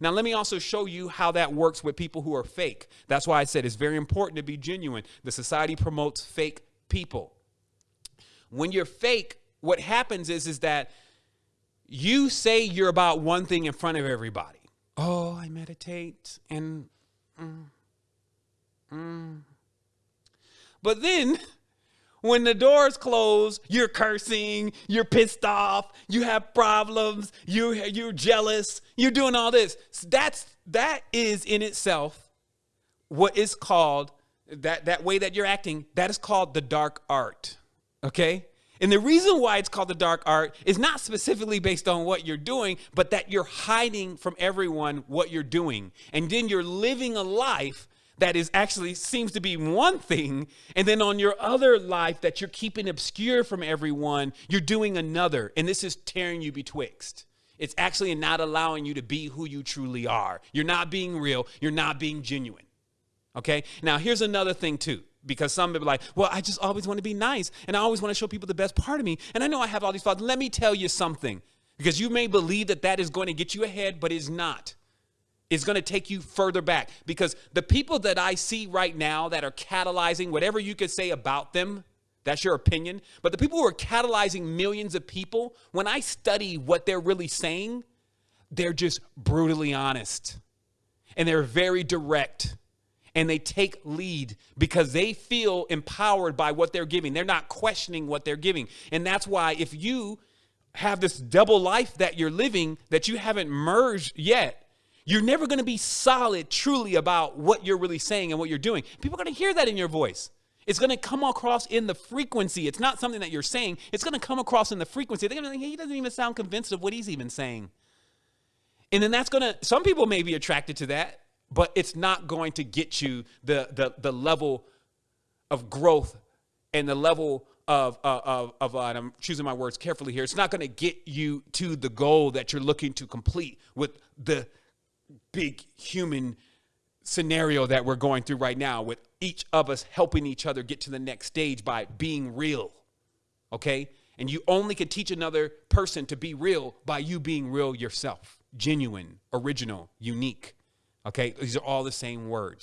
Now, let me also show you how that works with people who are fake. That's why I said it's very important to be genuine. The society promotes fake people. When you're fake, what happens is, is that you say you're about one thing in front of everybody. Oh, I meditate and. Mm, mm. But then when the doors close, you're cursing, you're pissed off, you have problems, you you're jealous, you're doing all this. That's that is in itself what is called that that way that you're acting, that is called the dark art. Okay? And the reason why it's called the dark art is not specifically based on what you're doing, but that you're hiding from everyone what you're doing. And then you're living a life that is actually seems to be one thing and then on your other life that you're keeping obscure from everyone you're doing another and this is tearing you betwixt. It's actually not allowing you to be who you truly are. You're not being real you're not being genuine okay? Now here's another thing too because some people are like well i just always want to be nice and i always want to show people the best part of me and i know i have all these flaws. Let me tell you something because you may believe that that is going to get you ahead but it's not is going to take you further back because the people that I see right now that are catalyzing whatever you could say about them, that's your opinion. But the people who are catalyzing millions of people, when I study what they're really saying, they're just brutally honest and they're very direct and they take lead because they feel empowered by what they're giving. They're not questioning what they're giving. And that's why if you have this double life that you're living that you haven't merged yet, you're never going to be solid truly about what you're really saying and what you're doing. People are going to hear that in your voice. It's going to come across in the frequency. It's not something that you're saying. It's going to come across in the frequency. They're going to think, he doesn't even sound convinced of what he's even saying. And then that's going to, some people may be attracted to that, but it's not going to get you the, the, the level of growth and the level of, of, of uh, I'm choosing my words carefully here. It's not going to get you to the goal that you're looking to complete with the big human scenario that we're going through right now with each of us helping each other get to the next stage by being real. Okay? And you only can teach another person to be real by you being real yourself, genuine, original, unique. Okay? These are all the same words.